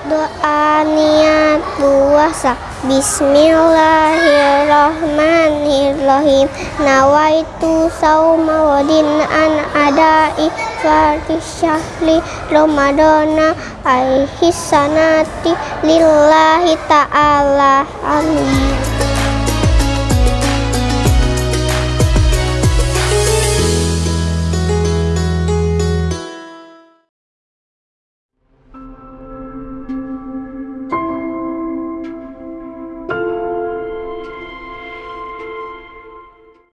Doa niat puasa. Bismillahirrahmanirrahim. Nawaitu sauma wadin an adai fardhi syahri Ramadana hisanati lillahi ta'ala. Amin.